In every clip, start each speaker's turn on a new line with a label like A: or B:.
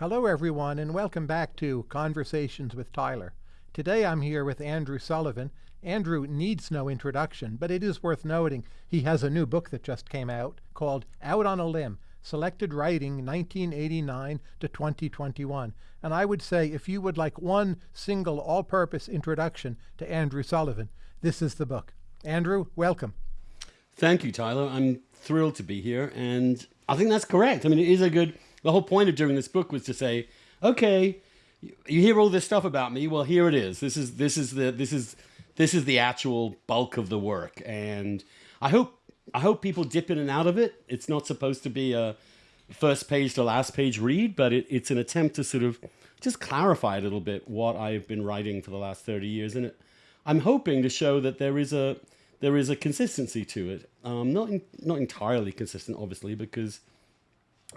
A: Hello, everyone, and welcome back to Conversations with Tyler. Today I'm here with Andrew Sullivan. Andrew needs no introduction, but it is worth noting he has a new book that just came out called Out on a Limb Selected Writing 1989 to 2021. And I would say if you would like one single all purpose introduction to Andrew Sullivan, this is the book. Andrew, welcome.
B: Thank you, Tyler. I'm thrilled to be here. And I think that's correct. I mean, it is a good the whole point of doing this book was to say, okay, you hear all this stuff about me. Well, here it is. This is this is the this is this is the actual bulk of the work, and I hope I hope people dip in and out of it. It's not supposed to be a first page to last page read, but it, it's an attempt to sort of just clarify a little bit what I've been writing for the last thirty years, and it, I'm hoping to show that there is a there is a consistency to it. Um, not in, not entirely consistent, obviously, because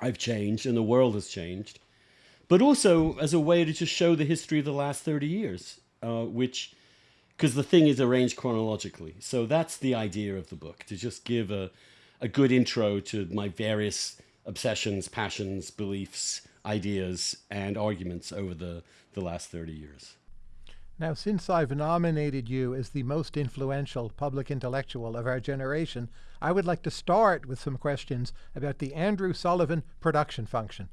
B: I've changed and the world has changed, but also as a way to just show the history of the last 30 years, uh, which, because the thing is arranged chronologically. So that's the idea of the book, to just give a, a good intro to my various obsessions, passions, beliefs, ideas, and arguments over the, the last 30 years.
A: Now, since I've nominated you as the most influential public intellectual of our generation, I would like to start with some questions about the Andrew Sullivan production function.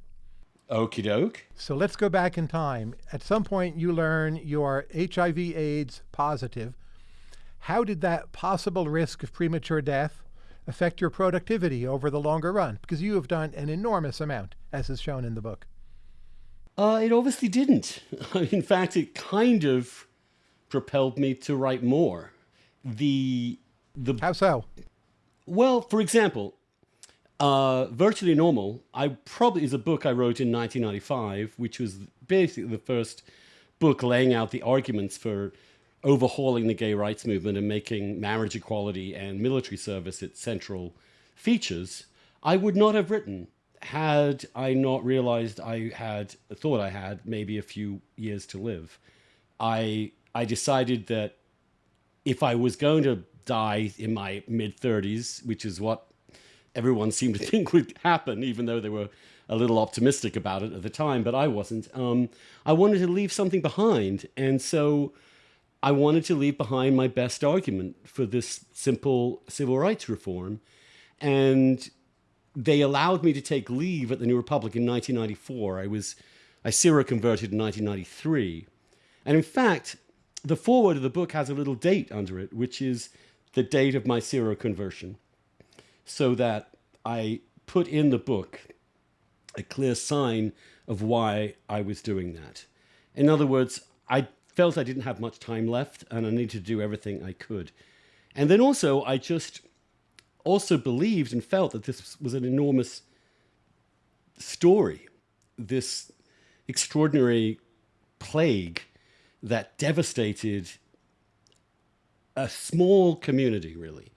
B: Okie doke.
A: So let's go back in time. At some point, you learn you're HIV AIDS positive. How did that possible risk of premature death affect your productivity over the longer run? Because you have done an enormous amount, as is shown in the book.
B: Uh, it obviously didn't. In fact, it kind of propelled me to write more. The the
A: how so?
B: Well, for example, uh, Virtually Normal, I probably is a book I wrote in 1995, which was basically the first book laying out the arguments for overhauling the gay rights movement and making marriage equality and military service its central features. I would not have written had I not realized I had thought I had maybe a few years to live, I I decided that if I was going to die in my mid 30s, which is what everyone seemed to think would happen, even though they were a little optimistic about it at the time, but I wasn't. Um, I wanted to leave something behind, and so I wanted to leave behind my best argument for this simple civil rights reform, and they allowed me to take leave at the New Republic in 1994. I was, I seroconverted in 1993. And in fact, the foreword of the book has a little date under it, which is the date of my seroconversion. So that I put in the book a clear sign of why I was doing that. In other words, I felt I didn't have much time left and I needed to do everything I could. And then also, I just also believed and felt that this was an enormous story, this extraordinary plague that devastated a small community, really,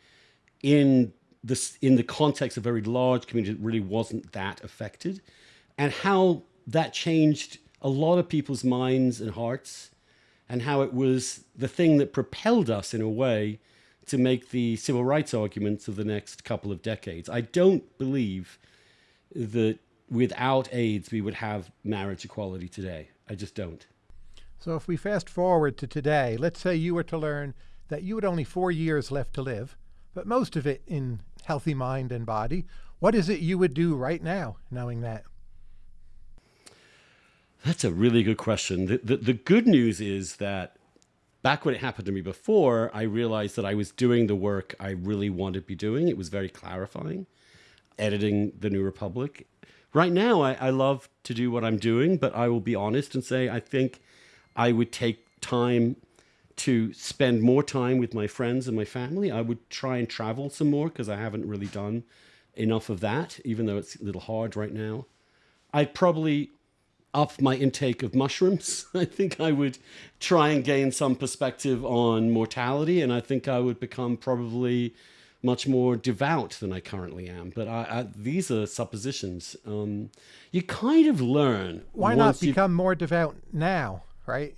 B: in this in the context of a very large community that really wasn't that affected, and how that changed a lot of people's minds and hearts, and how it was the thing that propelled us in a way to make the civil rights arguments of the next couple of decades. I don't believe that without AIDS we would have marriage equality today. I just don't.
A: So if we fast forward to today, let's say you were to learn that you had only four years left to live, but most of it in healthy mind and body. What is it you would do right now, knowing that?
B: That's a really good question. The, the, the good news is that back when it happened to me before, I realized that I was doing the work I really wanted to be doing. It was very clarifying, editing The New Republic. Right now, I, I love to do what I'm doing, but I will be honest and say I think I would take time to spend more time with my friends and my family. I would try and travel some more because I haven't really done enough of that, even though it's a little hard right now. I'd probably up my intake of mushrooms. I think I would try and gain some perspective on mortality, and I think I would become probably much more devout than I currently am. But I, I, these are suppositions. Um, you kind of learn.
A: Why not become more devout now, right?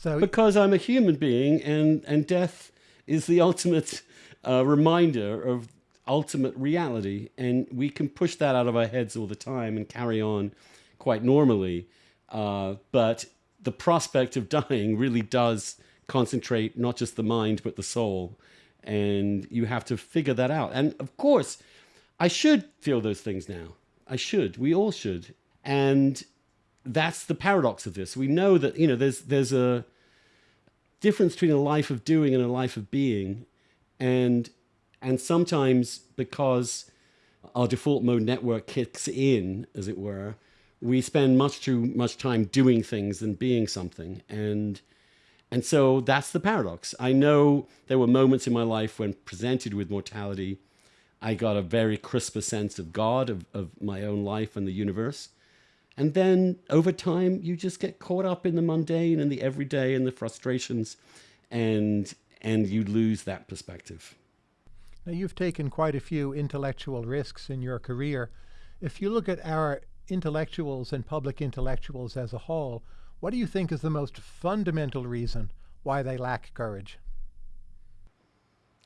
B: So because I'm a human being, and and death is the ultimate uh, reminder of ultimate reality, and we can push that out of our heads all the time and carry on quite normally. Uh, but the prospect of dying really does concentrate not just the mind, but the soul. And you have to figure that out. And of course, I should feel those things now. I should. We all should. And that's the paradox of this. We know that, you know, there's, there's a difference between a life of doing and a life of being. And, and sometimes because our default mode network kicks in, as it were, we spend much too much time doing things than being something. And, and so that's the paradox. I know there were moments in my life when presented with mortality, I got a very crisper sense of God, of, of my own life and the universe. And then over time, you just get caught up in the mundane and the everyday and the frustrations, and, and you lose that perspective.
A: Now, you've taken quite a few intellectual risks in your career. If you look at our intellectuals and public intellectuals as a whole, what do you think is the most fundamental reason why they lack courage?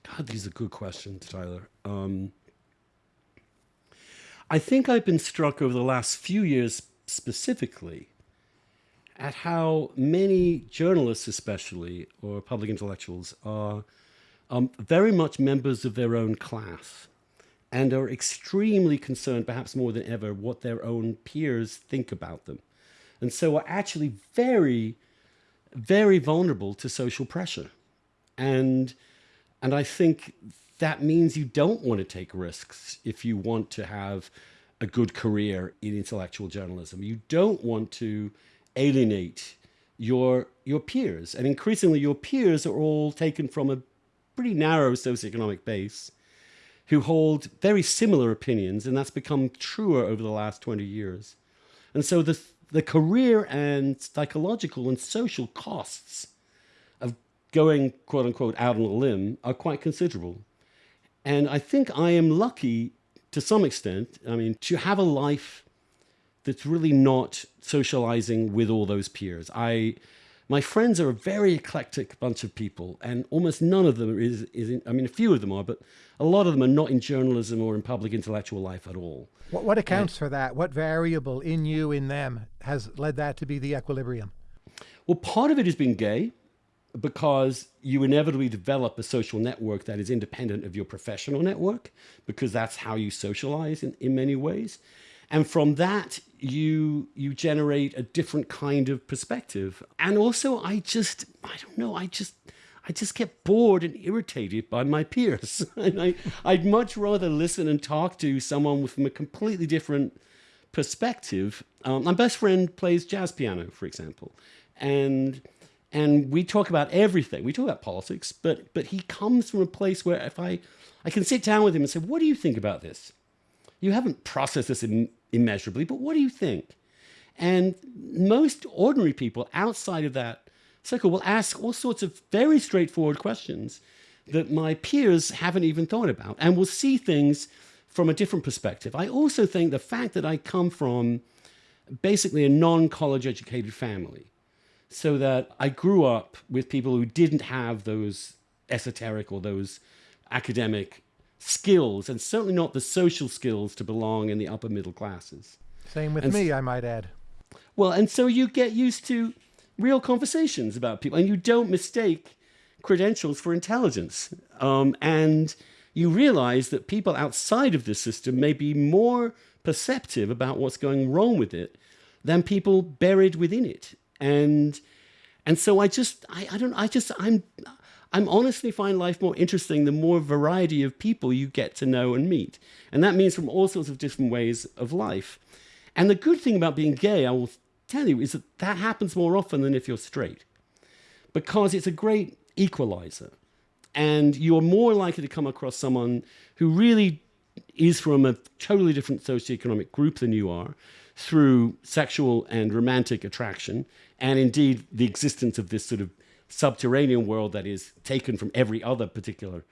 B: God, these are good questions, Tyler. Um, I think I've been struck over the last few years specifically at how many journalists, especially, or public intellectuals, are um, very much members of their own class and are extremely concerned, perhaps more than ever, what their own peers think about them. And so are actually very, very vulnerable to social pressure. And, and I think that means you don't want to take risks if you want to have a good career in intellectual journalism. You don't want to alienate your, your peers. And increasingly, your peers are all taken from a pretty narrow socioeconomic base who hold very similar opinions, and that's become truer over the last 20 years. And so the, the career and psychological and social costs of going, quote unquote, out on a limb are quite considerable. And I think I am lucky to some extent, I mean, to have a life that's really not socializing with all those peers. I, my friends are a very eclectic bunch of people, and almost none of them is, is in, I mean, a few of them are, but a lot of them are not in journalism or in public intellectual life at all.
A: What, what accounts and, for that? What variable in you, in them, has led that to be the equilibrium?
B: Well, part of it has been gay because you inevitably develop a social network that is independent of your professional network because that's how you socialize in, in many ways. And from that, you you generate a different kind of perspective. And also, I just I don't know. I just I just get bored and irritated by my peers. and I I'd much rather listen and talk to someone from a completely different perspective. Um, my best friend plays jazz piano, for example, and and we talk about everything. We talk about politics, but but he comes from a place where if I I can sit down with him and say, "What do you think about this?" You haven't processed this Im immeasurably, but what do you think? And most ordinary people outside of that circle will ask all sorts of very straightforward questions that my peers haven't even thought about and will see things from a different perspective. I also think the fact that I come from basically a non-college educated family, so that I grew up with people who didn't have those esoteric or those academic skills and certainly not the social skills to belong in the upper middle classes.
A: Same with and me, I might add.
B: Well, and so you get used to real conversations about people and you don't mistake credentials for intelligence. Um, and you realize that people outside of the system may be more perceptive about what's going wrong with it than people buried within it. And and so I just I, I don't I just I'm I'm honestly find life more interesting the more variety of people you get to know and meet. And that means from all sorts of different ways of life. And the good thing about being gay, I will tell you, is that that happens more often than if you're straight. Because it's a great equalizer. And you're more likely to come across someone who really is from a totally different socioeconomic group than you are through sexual and romantic attraction, and indeed the existence of this sort of subterranean world that is taken from every other particular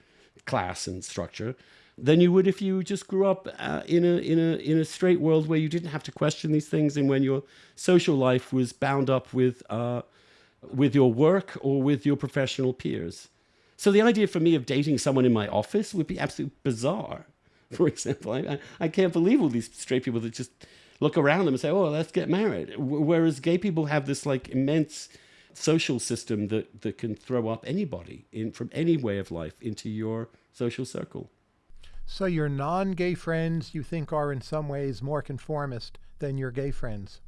B: class and structure than you would if you just grew up uh, in a in a in a straight world where you didn't have to question these things and when your social life was bound up with uh, with your work or with your professional peers. So the idea for me of dating someone in my office would be absolutely bizarre for example. I, I, I can't believe all these straight people that just look around them and say, "Oh, let's get married." Whereas gay people have this like immense social system that that can throw up anybody in from any way of life into your social circle.
A: So your non-gay friends you think are in some ways more conformist than your gay friends?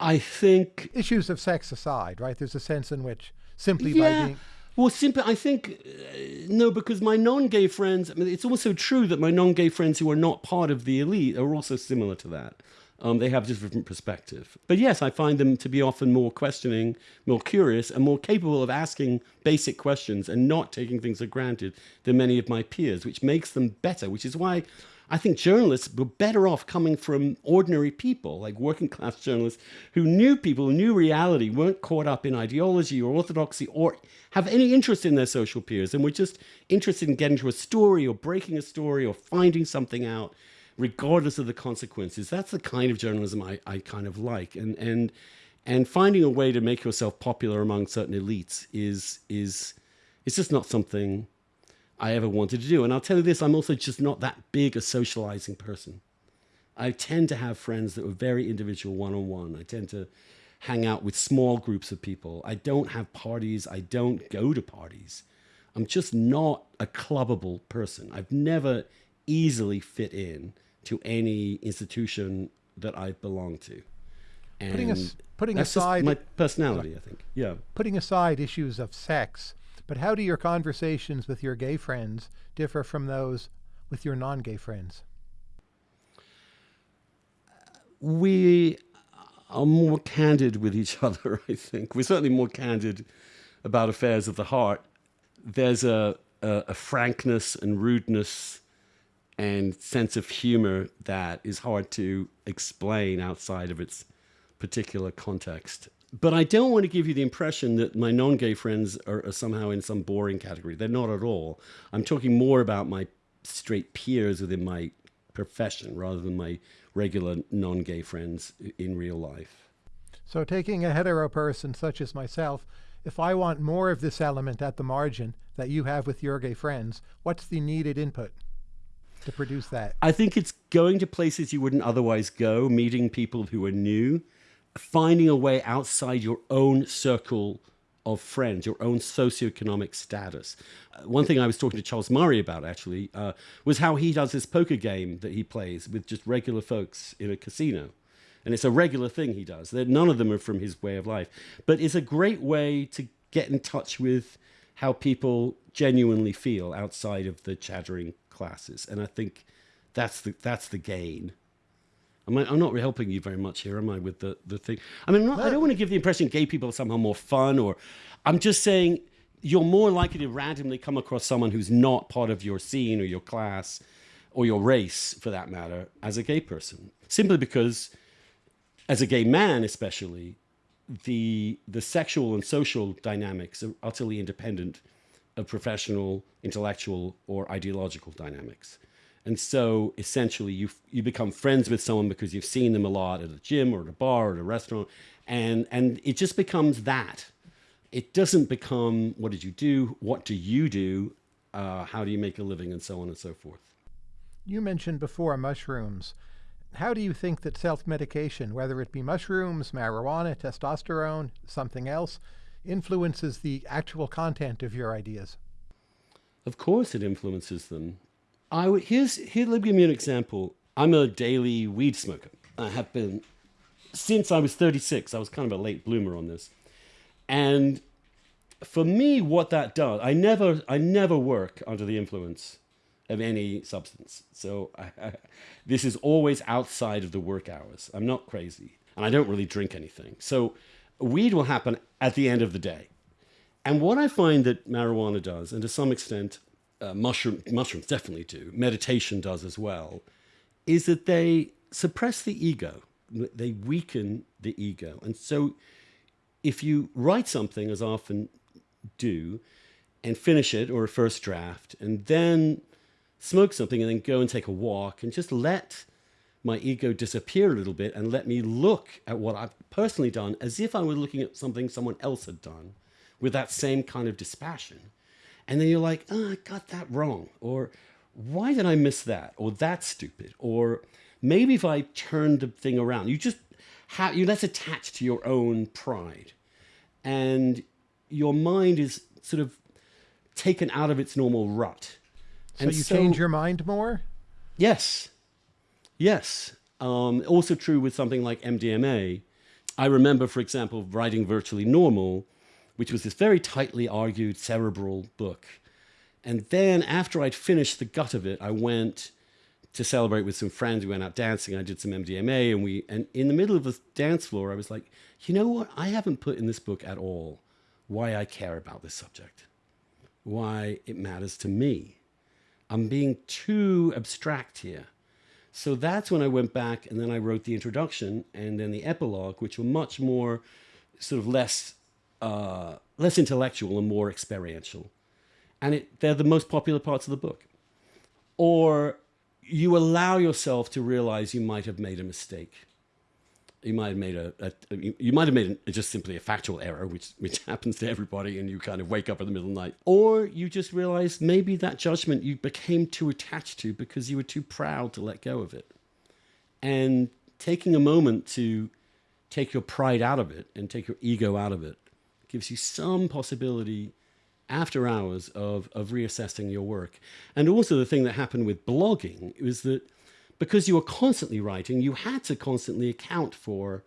B: I think
A: issues of sex aside, right? There's a sense in which simply
B: yeah,
A: by being
B: well, simply I think uh, no, because my non-gay friends. I mean, it's also true that my non-gay friends who are not part of the elite are also similar to that. Um, they have just different perspective. But yes, I find them to be often more questioning, more curious, and more capable of asking basic questions and not taking things for granted than many of my peers, which makes them better, which is why I think journalists were better off coming from ordinary people, like working class journalists who knew people, knew reality, weren't caught up in ideology or orthodoxy or have any interest in their social peers and were just interested in getting to a story or breaking a story or finding something out, regardless of the consequences. That's the kind of journalism I, I kind of like. And, and, and finding a way to make yourself popular among certain elites is, is, it's just not something I ever wanted to do. And I'll tell you this, I'm also just not that big a socializing person. I tend to have friends that are very individual one on one. I tend to hang out with small groups of people. I don't have parties. I don't go to parties. I'm just not a clubbable person. I've never easily fit in to any institution that I've belonged to.
A: And putting, as, putting aside
B: my personality, I think. Yeah.
A: Putting aside issues of sex, but how do your conversations with your gay friends differ from those with your non-gay friends?
B: We are more candid with each other, I think. We're certainly more candid about affairs of the heart. There's a, a, a frankness and rudeness and sense of humor that is hard to explain outside of its particular context but I don't want to give you the impression that my non-gay friends are, are, somehow in some boring category. They're not at all. I'm talking more about my straight peers within my profession rather than my regular non-gay friends in real life.
A: So taking a hetero person such as myself, if I want more of this element at the margin that you have with your gay friends, what's the needed input? to produce that?
B: I think it's going to places you wouldn't otherwise go, meeting people who are new, finding a way outside your own circle of friends, your own socioeconomic status. Uh, one thing I was talking to Charles Murray about actually uh, was how he does this poker game that he plays with just regular folks in a casino. And it's a regular thing he does. None of them are from his way of life. But it's a great way to get in touch with how people genuinely feel outside of the chattering classes. And I think that's the, that's the gain. I, am not helping you very much here, am I, with the, the thing? I mean, not. I don't want to give the impression gay people are somehow more fun, or I'm just saying you're more likely to randomly come across someone who's not part of your scene or your class or your race, for that matter, as a gay person. Simply because, as a gay man especially, the, the sexual and social dynamics are utterly independent of professional, intellectual, or ideological dynamics. And so essentially you you become friends with someone because you've seen them a lot at a gym or at a bar or at a restaurant. And, and it just becomes that. It doesn't become what did you do? What do you do? Uh, how do you make a living? And so on and so forth.
A: You mentioned before mushrooms. How do you think that self-medication, whether it be mushrooms, marijuana, testosterone, something else, influences the actual content of your ideas?
B: Of course it influences them. I would, here's, here, let me give you an example. I'm a daily weed smoker. I have been since I was 36. I was kind of a late bloomer on this. And for me, what that does, I never, I never work under the influence of any substance. So I, this is always outside of the work hours. I'm not crazy and I don't really drink anything. So weed will happen at the end of the day. And what I find that marijuana does, and to some extent uh, mushroom, mushrooms definitely do, meditation does as well, is that they suppress the ego. They weaken the ego. And so if you write something, as I often do, and finish it or a first draft, and then smoke something and then go and take a walk and just let my ego disappear a little bit and let me look at what I've personally done as if I were looking at something someone else had done with that same kind of dispassion and then you're like, oh, I got that wrong. Or why did I miss that? Or that's stupid. Or maybe if I turned the thing around, you just have, you less attached to your own pride. And your mind is sort of taken out of its normal rut.
A: So
B: and
A: you change your mind more?
B: Yes. Yes. Um, also true with something like MDMA. I remember, for example, writing Virtually Normal, which was this very tightly argued cerebral book. And then after I'd finished the gut of it, I went to celebrate with some friends. We went out dancing. I did some MDMA, and we and in the middle of the dance floor, I was like, you know what? I haven't put in this book at all why I care about this subject, why it matters to me. I'm being too abstract here. So that's when I went back and then I wrote the introduction and then the epilogue, which were much more sort of less uh, less intellectual and more experiential. And it, they're the most popular parts of the book. Or you allow yourself to realize you might have made a mistake you might have made a, a, you might have made a, just simply a factual error, which which happens to everybody, and you kind of wake up in the middle of the night, or you just realize maybe that judgment you became too attached to because you were too proud to let go of it, and taking a moment to take your pride out of it and take your ego out of it gives you some possibility after hours of of reassessing your work, and also the thing that happened with blogging was that because you were constantly writing, you had to constantly account for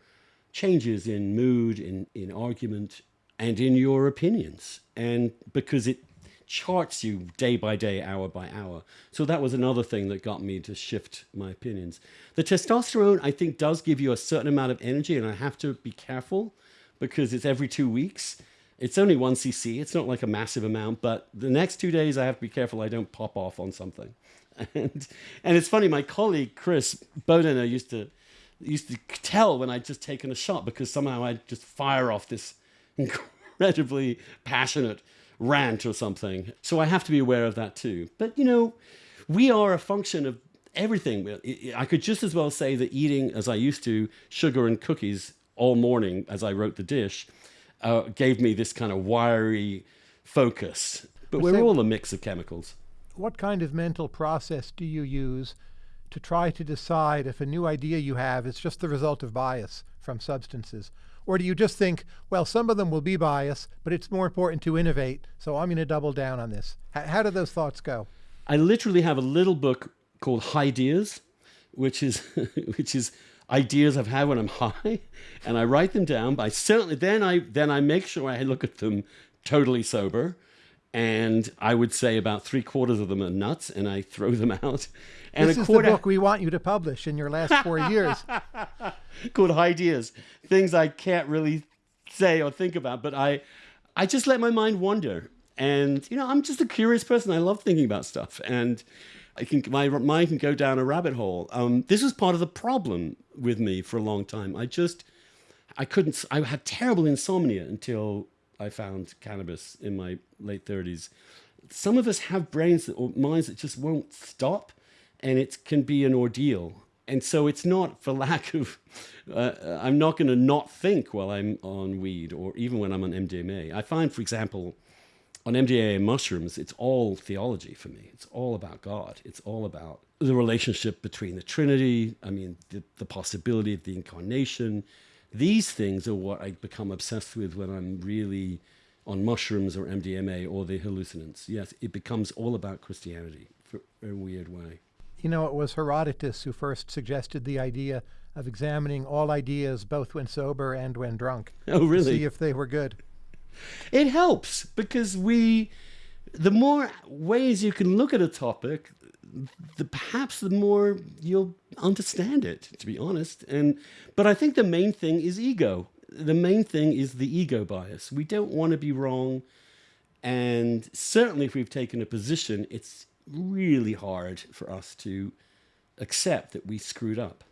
B: changes in mood, in, in argument, and in your opinions. And because it charts you day by day, hour by hour. So that was another thing that got me to shift my opinions. The testosterone, I think, does give you a certain amount of energy, and I have to be careful because it's every two weeks. It's only one cc. It's not like a massive amount, but the next two days I have to be careful I don't pop off on something. and and it's funny. My colleague Chris Bodenner used to used to tell when I'd just taken a shot because somehow I'd just fire off this incredibly passionate rant or something. So I have to be aware of that too. But you know, we are a function of everything. I could just as well say that eating, as I used to, sugar and cookies all morning as I wrote the dish, uh, gave me this kind of wiry focus. But we're all a mix of chemicals
A: what kind of mental process do you use to try to decide if a new idea you have is just the result of bias from substances? Or do you just think, well, some of them will be bias, but it's more important to innovate, so I'm going to double down on this? H how do those thoughts go?
B: I literally have a little book called Ideas, which is which is ideas I've had when I'm high, and I write them down. But I certainly then I then I make sure I look at them totally sober and I would say about three quarters of them are nuts, and I throw them out. And
A: this is the book we want you to publish in your last four years.
B: Called Ideas, things I can't really say or think about, but I, I just let my mind wander. And you know, I'm just a curious person. I love thinking about stuff, and I can my mind can go down a rabbit hole. Um, this was part of the problem with me for a long time. I just, I couldn't. I had terrible insomnia until I found cannabis in my late 30s. Some of us have brains that, or minds that just won't stop, and it can be an ordeal. And so it's not for lack of, uh, I'm not going to not think while I'm on weed or even when I'm on MDMA. I find, for example, on MDMA mushrooms, it's all theology for me. It's all about God. It's all about the relationship between the Trinity. I mean, the, the possibility of the incarnation, these things are what I become obsessed with when I'm really on mushrooms or MDMA or the hallucinants. Yes, it becomes all about Christianity for a weird way.
A: You know, it was Herodotus who first suggested the idea of examining all ideas both when sober and when drunk.
B: Oh, really?
A: To see if they were good.
B: It helps because we, the more ways you can look at a topic, the perhaps the more you'll understand it to be honest. And but i think the main thing is ego. The main thing is the ego bias. We don't want to be wrong. And certainly if we've taken a position it's really hard for us to accept that we screwed up.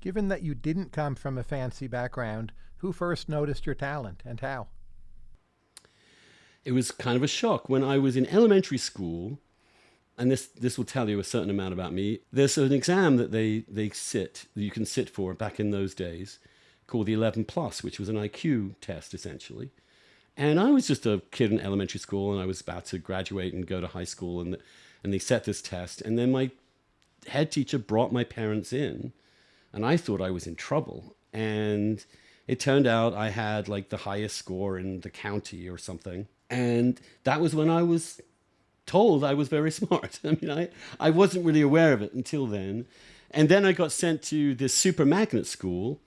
A: Given that you didn't come from a fancy background who first noticed your talent and how
B: it was kind of a shock when i was in elementary school and this this will tell you a certain amount about me. There's an exam that they they sit that you can sit for back in those days, called the 11 plus, which was an IQ test essentially. And I was just a kid in elementary school, and I was about to graduate and go to high school, and and they set this test. And then my head teacher brought my parents in, and I thought I was in trouble. And it turned out I had like the highest score in the county or something. And that was when I was told I was very smart. I mean, I, I wasn't really aware of it until then. And then I got sent to this super magnet school,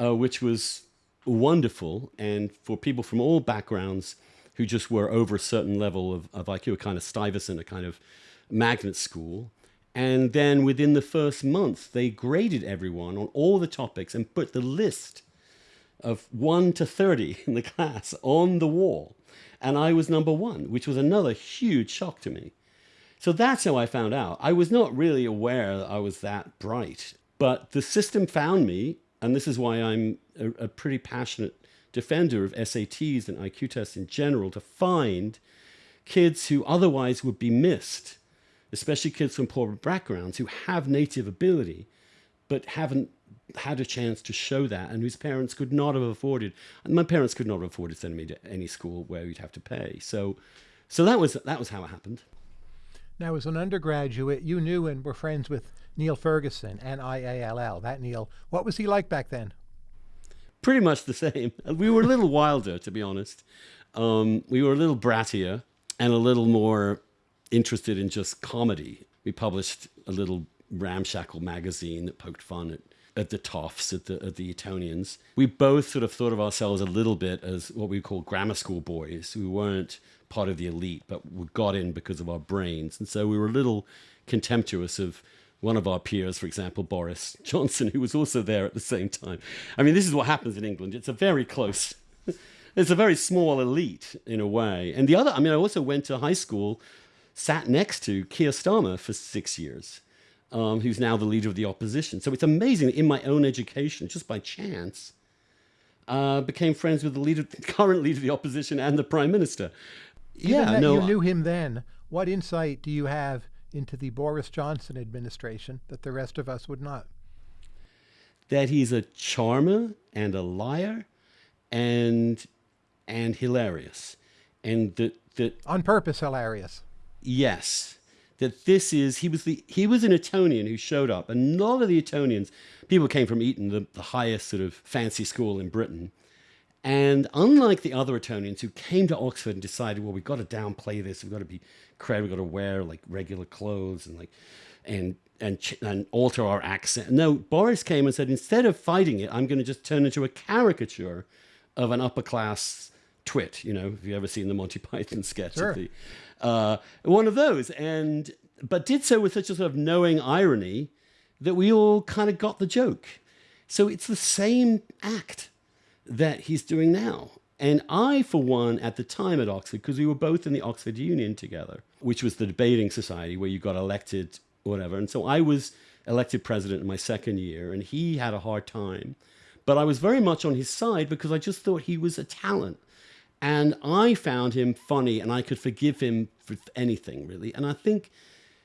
B: uh, which was wonderful. And for people from all backgrounds who just were over a certain level of, of IQ, a kind of Stuyvesant, a kind of magnet school. And then within the first month, they graded everyone on all the topics and put the list of 1 to 30 in the class on the wall. And I was number one, which was another huge shock to me. So that's how I found out. I was not really aware that I was that bright, but the system found me. And this is why I'm a, a pretty passionate defender of SATs and IQ tests in general to find kids who otherwise would be missed, especially kids from poor backgrounds who have native ability, but haven't had a chance to show that and whose parents could not have afforded my parents could not have afforded sending me to any school where you'd have to pay. So so that was that was how it happened.
A: Now as an undergraduate you knew and were friends with Niall Ferguson n-i-a-l-l that Niall. What was he like back then?
B: Pretty much the same. We were a little wilder to be honest. Um, we were a little brattier and a little more interested in just comedy. We published a little ramshackle magazine that poked fun at at the toffs, at the, at the Etonians. We both sort of thought of ourselves a little bit as what we call grammar school boys We weren't part of the elite, but we got in because of our brains. And so we were a little contemptuous of one of our peers, for example, Boris Johnson, who was also there at the same time. I mean, this is what happens in England. It's a very close, it's a very small elite in a way. And the other, I mean, I also went to high school, sat next to Keir Starmer for six years um, who's now the leader of the opposition. So it's amazing in my own education, just by chance, uh, became friends with the leader, current leader of the opposition and the prime minister.
A: Even yeah, no, you knew him then. What insight do you have into the Boris Johnson administration that the rest of us would not?
B: That he's a charmer and a liar, and and hilarious, and that that
A: on purpose hilarious.
B: Yes, that this is he was the he was an Etonian who showed up, and a lot of the Etonians, people came from Eton, the, the highest sort of fancy school in Britain. And unlike the other Etonians who came to Oxford and decided, well, we've got to downplay this, we've got to be cred, we've got to wear like regular clothes and like and and and alter our accent. No, Boris came and said, instead of fighting it, I'm going to just turn into a caricature of an upper class twit. You know, if you ever seen the Monty Python sketch
A: sure.
B: of the uh, one of those, and but did so with such a sort of knowing irony that we all kind of got the joke. So it's the same act that he's doing now. And I, for one, at the time at Oxford, because we were both in the Oxford Union together, which was the debating society where you got elected, whatever. And so I was elected president in my second year, and he had a hard time. But I was very much on his side because I just thought he was a talent. And I found him funny and I could forgive him for anything really. And I think,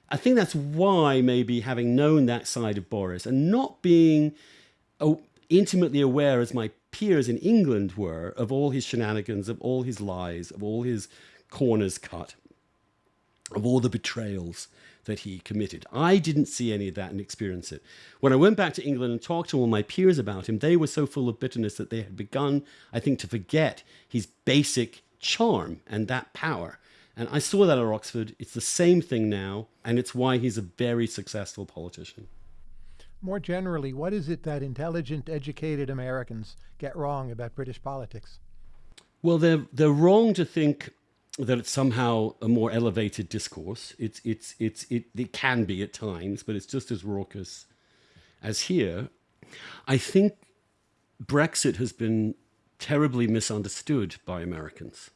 B: I think that's why maybe having known that side of Boris and not being oh, intimately aware as my peers in England were of all his shenanigans, of all his lies, of all his corners cut, of all the betrayals, that he committed. I didn't see any of that and experience it. When I went back to England and talked to all my peers about him, they were so full of bitterness that they had begun, I think, to forget his basic charm and that power. And I saw that at Oxford. It's the same thing now, and it's why he's a very successful politician.
A: More generally, what is it that intelligent, educated Americans get wrong about British politics?
B: Well, they're, they're wrong to think that it's somehow a more elevated discourse. It's, it's, it's, it, it can be at times, but it's just as raucous as here. I think Brexit has been terribly misunderstood by Americans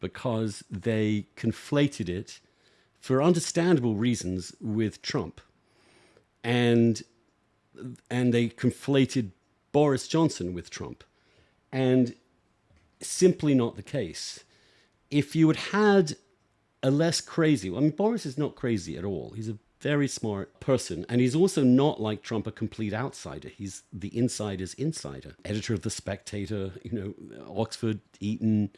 B: because they conflated it for understandable reasons with Trump. And, and they conflated Boris Johnson with Trump. And simply not the case if you had had a less crazy, I mean, Boris is not crazy at all. He's a very smart person. And he's also not like Trump, a complete outsider. He's the insider's insider. Editor of The Spectator, you know, Oxford, Eton,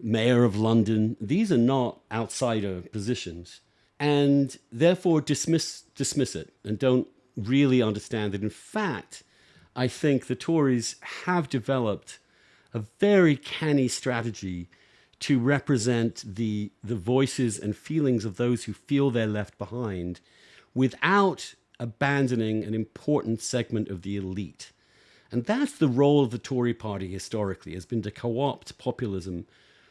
B: mayor of London. These are not outsider positions. and therefore dismiss dismiss it and don't really understand that in fact I think the Tories have developed a very canny strategy to represent the the voices and feelings of those who feel they're left behind without abandoning an important segment of the elite. And that's the role of the Tory party historically, has been to co-opt populism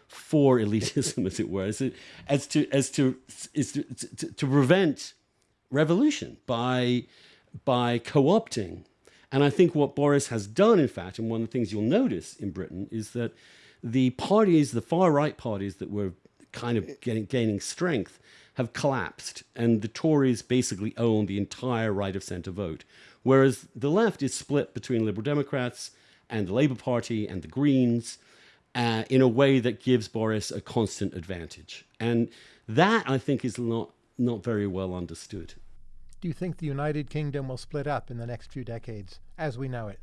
B: for elitism, as it were, as, it, as to as to, to, to, to prevent revolution by by co-opting. And I think what Boris has done, in fact, and one of the things you'll notice in Britain is that the parties, the far right parties that were kind of getting, gaining strength, have collapsed, and the Tories basically own the entire right of centre vote, whereas the left is split between Liberal Democrats and the Labour Party and the Greens uh, in a way that gives Boris a constant advantage. And that, I think, is not, not very well understood.
A: Do you think the United Kingdom will split up in the next few decades as we know it?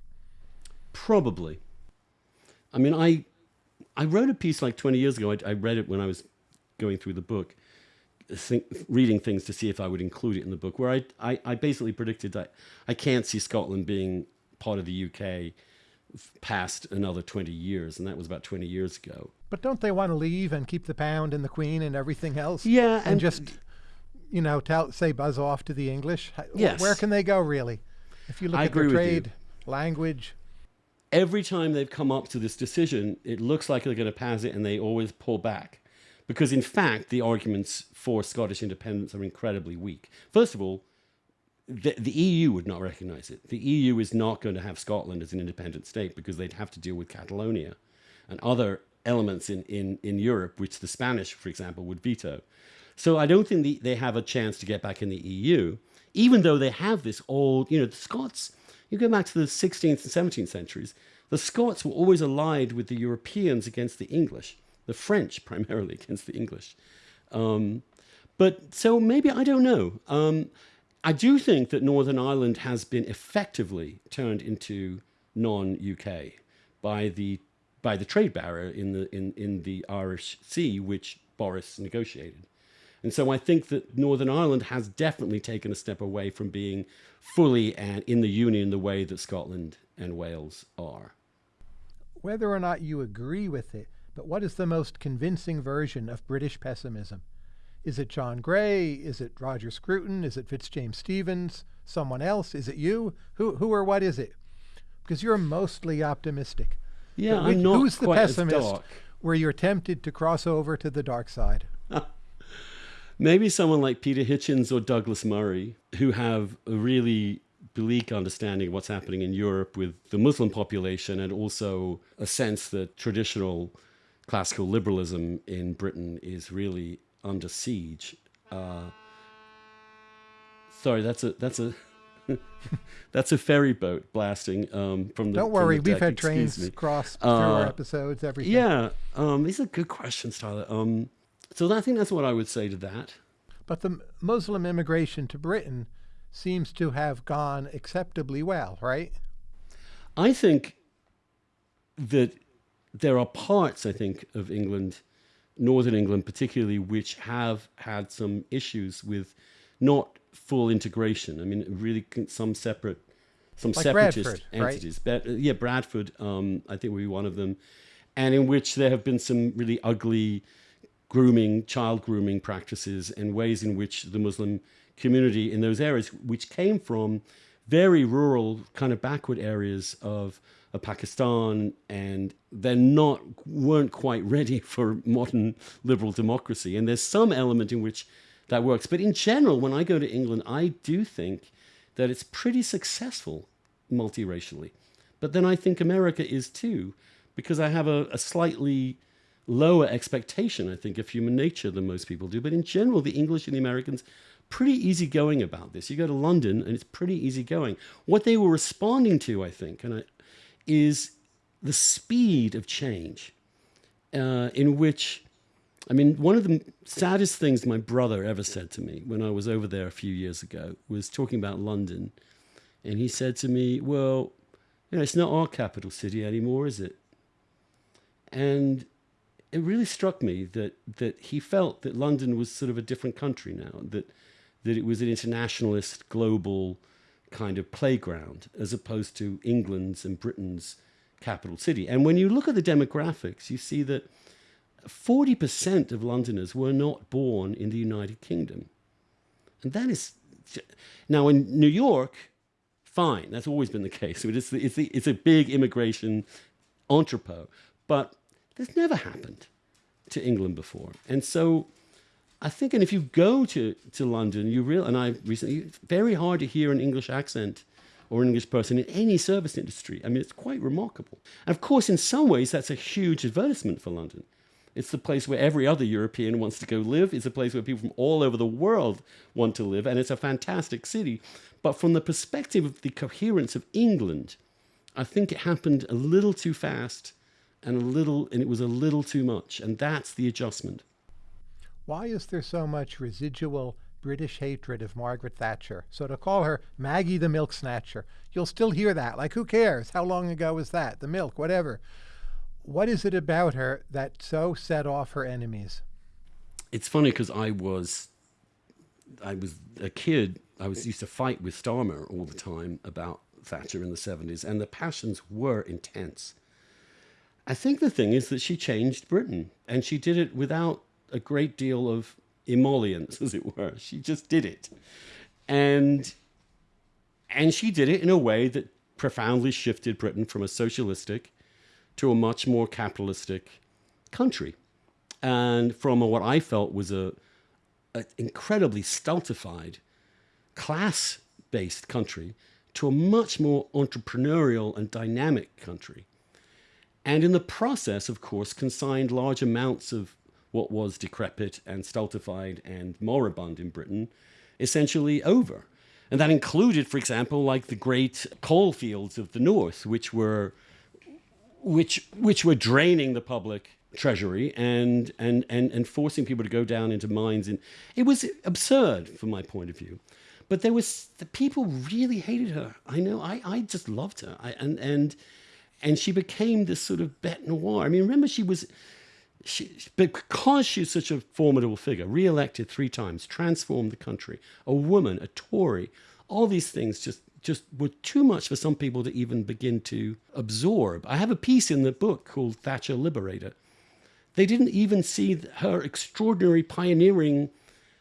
B: Probably. I mean, I I wrote a piece like 20 years ago. I, I read it when I was going through the book, think, reading things to see if I would include it in the book, where I, I, I basically predicted that I can't see Scotland being part of the UK past another 20 years, and that was about 20 years ago.
A: But don't they want to leave and keep the pound and the queen and everything else?
B: Yeah,
A: and, and just you know tell say buzz off to the English.
B: Yes.
A: Where can they go really? If you look
B: I
A: at their trade, language.
B: Every time they've come up to this decision, it looks like they're going to pass it, and they always pull back. Because in fact, the arguments for Scottish independence are incredibly weak. First of all, the, the, EU would not recognize it. The EU is not going to have Scotland as an independent state because they'd have to deal with Catalonia and other elements in, in, in Europe, which the Spanish, for example, would veto. So I don't think the, they have a chance to get back in the EU, even though they have this old, you know, the Scots, you go back to the 16th and 17th centuries, the Scots were always allied with the Europeans against the English, the French primarily against the English. Um, but so maybe, I don't know. Um, I do think that Northern Ireland has been effectively turned into non-UK by the by the trade barrier in the in, in the Irish Sea, which Boris negotiated. And so I think that Northern Ireland has definitely taken a step away from being fully and in the union the way that Scotland and Wales are.
A: Whether or not you agree with it, but what is the most convincing version of British pessimism? Is it John Gray? Is it Roger Scruton? Is it Fitzjames Stevens? Someone else? Is it you? Who, who or what is it? Because you're mostly optimistic.
B: Yeah, I'm not
A: Who's the pessimist where you're tempted to cross over to the dark side?
B: Maybe someone like Peter Hitchens or Douglas Murray, who have a really bleak understanding of what's happening in Europe with the Muslim population and also a sense that traditional classical liberalism in Britain is really under siege. Uh, sorry, that's a that's a that's a ferry boat blasting um, from the.
A: Don't worry,
B: the
A: we've had
B: Excuse
A: trains
B: me.
A: cross through
B: Uh,
A: our episodes. Everything.
B: Yeah, um, these are good questions, Tyler. Um, so I think that's what I would say to that.
A: But the Muslim immigration to Britain seems to have gone acceptably well, right?
B: I think that there are parts, I think, of England, Northern England particularly, which have had some issues with not full integration. I mean, really some separate, some
A: Like
B: separatist
A: Bradford, right?
B: entities. But, uh, yeah, Bradford, um, I think would be one of them, and in which there have been some really ugly grooming, child grooming practices, and ways in which the Muslim community in those areas, which came from very rural, kind of backward areas of, of Pakistan, and they're not weren't quite ready for modern liberal democracy. And there's some element in which that works, but in general, when I go to England, I do think that it's pretty successful multiracially. But then I think America is too, because I have a, a slightly lower expectation, I think, of human nature than most people do. But in general, the English and the Americans pretty easygoing about this. You go to London and it's pretty easygoing. What they were responding to, I think, and I, is the speed of change, uh, in which, I mean, one of the saddest things my brother ever said to me when I was over there a few years ago was talking about London, and he said to me, "Well, you know, it's not our capital city anymore, is it?" And it really struck me that that he felt that London was sort of a different country now, that that it was an internationalist, global kind of playground, as opposed to England's and Britain's capital city. And when you look at the demographics, you see that 40% of Londoners were not born in the United Kingdom. And that is now in New York, fine, that's always been the case. It's, it's, it's a big immigration entrepot, but this never happened to England before. And so I think, and if you go to, to London, you real, and I recently, very hard to hear an English accent or an English person in any service industry. I mean, it's quite remarkable. And of course, in some ways, that's a huge advertisement for London. It's the place where every other European wants to go live. It's a place where people from all over the world want to live. And it's a fantastic city. But from the perspective of the coherence of England, I think it happened a little too fast and a little, and it was a little too much. And that's the adjustment.
A: Why is there so much residual British hatred of Margaret Thatcher? So to call her Maggie the Milk Snatcher, you'll still hear that. Like, who cares? How long ago was that? The milk, whatever. What is it about her that so set off her enemies?
B: It's funny because I was, I was a kid. I was used to fight with Starmer all the time about Thatcher in the seventies, and the passions were intense. I think the thing is that she changed Britain, and she did it without a great deal of emollients, as it were. She just did it, and and she did it in a way that profoundly shifted Britain from a socialistic to a much more capitalistic country. And from what I felt was a, a incredibly stultified, class based country to a much more entrepreneurial and dynamic country. And in the process, of course, consigned large amounts of what was decrepit and stultified and moribund in Britain essentially over. And that included, for example, like the great coal fields of the North, which were which which were draining the public treasury and and and and forcing people to go down into mines. And it was absurd from my point of view. But there was the people really hated her. I know i i just loved her. I, and and and she became this sort of bête noire i mean remember she was she, because she's such a formidable figure re-elected three times transformed the country a woman a tory all these things just just were too much for some people to even begin to absorb. I have a piece in the book called Thatcher Liberator. They didn't even see her extraordinary pioneering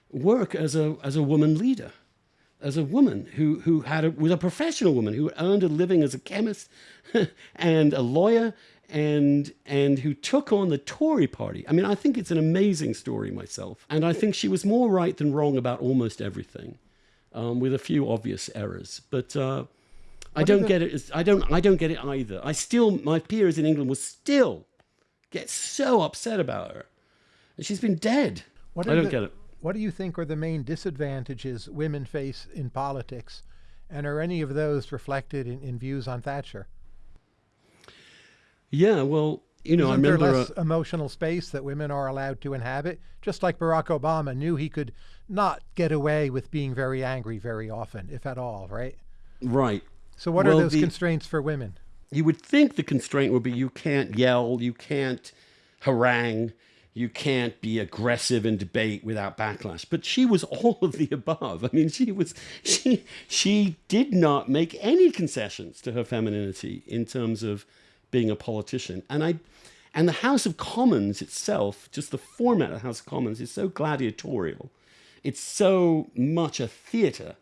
B: work as a, as a woman leader, as a woman who, who had a, was a professional woman who earned a living as a chemist and a lawyer and and who took on the Tory party. I mean, I think it's an amazing story myself. And I think she was more right than wrong about almost everything um, with a few obvious errors. But uh, I don't get it. I don't. I don't get it either. I still, my peers in England will still get so upset about her, and she's been dead. What I don't
A: the,
B: get it.
A: What do you think are the main disadvantages women face in politics, and are any of those reflected in, in views on Thatcher?
B: Yeah, well, you know,
A: Isn't
B: I remember
A: there less emotional space that women are allowed to inhabit. Just like Barack Obama knew he could not get away with being very angry very often, if at all, right?
B: Right.
A: So, what well, are those the, constraints for women?
B: You would think the constraint would be you can't yell, you can't harangue, you can't be aggressive in debate without backlash. But she was all of the above. I mean, she was she she did not make any concessions to her femininity in terms of being a politician. And I and the House of Commons itself, just the format of the House of Commons is so gladiatorial. It's so much a theatre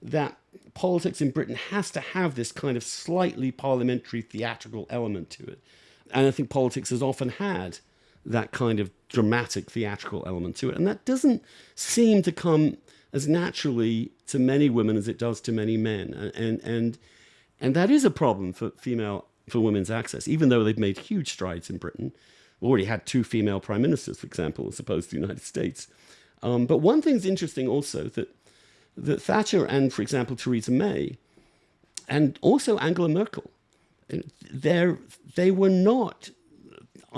B: that politics in Britain has to have this kind of slightly parliamentary theatrical element to it. And I think politics has often had that kind of dramatic theatrical element to it. And that doesn't seem to come as naturally to many women as it does to many men. And, and, and, that is a problem for female for women's access, even though they've made huge strides in Britain. We've already had two female prime ministers, for example, as opposed to the United States. Um, but one thing's interesting also that, that Thatcher and, for example, Theresa May, and also Angela Merkel, they were not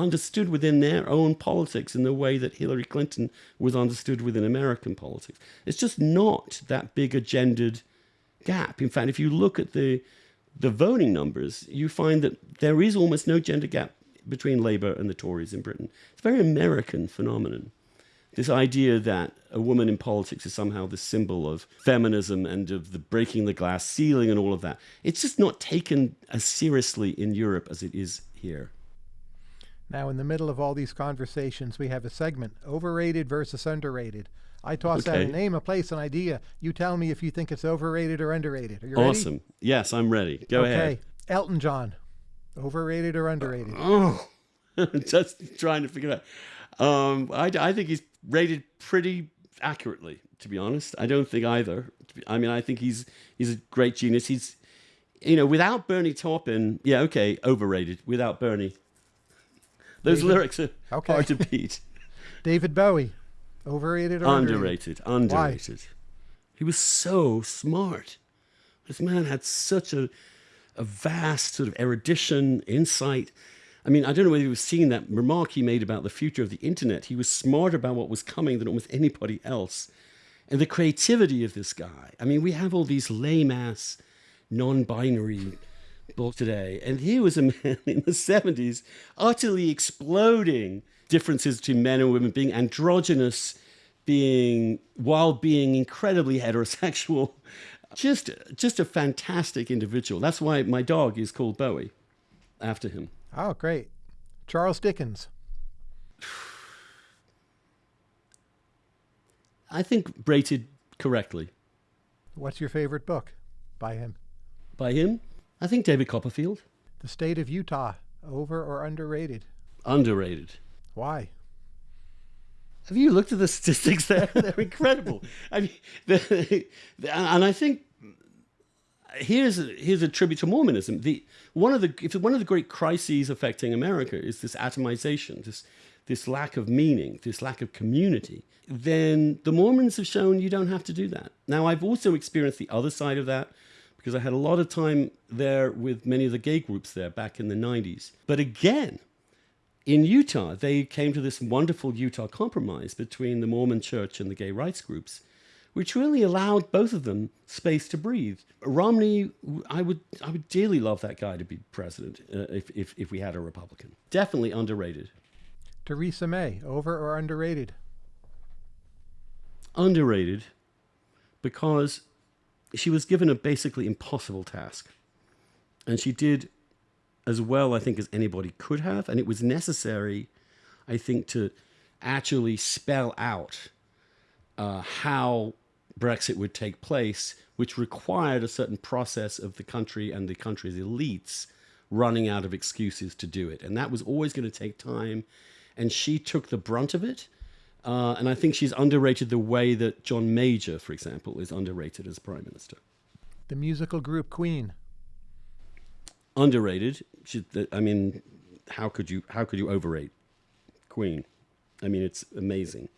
B: understood within their own politics in the way that Hillary Clinton was understood within American politics. It's just not that big a gendered gap. In fact, if you look at the the voting numbers, you find that there is almost no gender gap between Labour and the Tories in Britain. It's a very American phenomenon. This idea that a woman in politics is somehow the symbol of feminism and of the breaking the glass ceiling and all of that. It's just not taken as seriously in Europe as it is here.
A: Now, in the middle of all these conversations, we have a segment overrated versus underrated. I toss out a name, a place, an idea. You tell me if you think it's overrated or underrated. Are you ready?
B: Awesome. Yes, I'm ready. Go
A: okay.
B: ahead.
A: Elton John. Overrated or underrated?
B: Oh, just trying to figure it out. Um, I, I think he's rated pretty accurately, to be honest. I don't think either. I mean, I think he's he's a great genius. He's, you know, without Bernie Taupin, yeah, okay, overrated. Without Bernie, those
A: David-
B: lyrics are
A: Okay.
B: hard to beat.
A: David Bowie. Overrated or underrated?
B: underrated, underrated. He was so smart. This man had such a, a vast sort of erudition, insight. I mean, I don't know whether you have seen that remark he made about the future of the internet. He was smarter about what was coming than almost anybody else. And the creativity of this guy. I mean, we have all these lame ass, non binary book today. And he was a man in the 70s utterly exploding differences between men and women, being androgynous, being while being incredibly heterosexual. Just just a fantastic individual. That's why my dog is called Bowie after him.
A: Oh, great. Charles Dickens.
B: I think rated correctly
A: What's your favorite book by him?
B: by him. I think David Copperfield
A: The State of Utah. Over or underrated?
B: underrated.
A: Why?
B: Have you looked at the statistics there? They're incredible. I mean, the, the- and I think here's a, here's a tribute to Mormonism. The one of the if one of the great crises affecting America is this atomization, this this lack of meaning, this lack of community. Then the Mormons have shown you don't have to do that. Now I've also experienced the other side of that because I had a lot of time there with many of the gay groups there back in the 90s. But again, in Utah, they came to this wonderful Utah compromise between the Mormon church and the gay rights groups, which really allowed both of them space to breathe. Romney, I would, I would dearly love that guy to be president uh, if, if, if we had a Republican. Definitely underrated.
A: Theresa May. Over or underrated?
B: Underrated because she was given a basically impossible task. And she did as well, I think, as anybody could have. And it was necessary, I think, to actually spell out uh, how Brexit would take place, which required a certain process of the country and the country's elites running out of excuses to do it. And that was always going to take time. And she took the brunt of it. Uh, and I think she's underrated the way that John Major, for example, is underrated as prime minister.
A: The musical group Queen.
B: underrated. She, I mean, how could you how could you overrate Queen? I mean, it's amazing.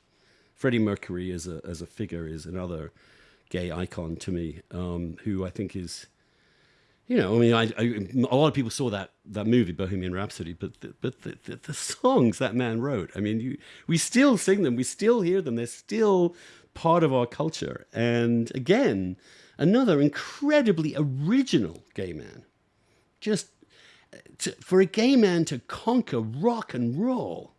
B: Freddie Mercury as a as a figure is another gay icon to me, um, who I think is, you know, I mean, I, I, a lot of people saw that that movie Bohemian Rhapsody, but the, but the, the, the songs that man wrote, I mean, you we still sing them, we still hear them, they're still part of our culture. And again, another incredibly original gay man just to, for a gay man to conquer rock and roll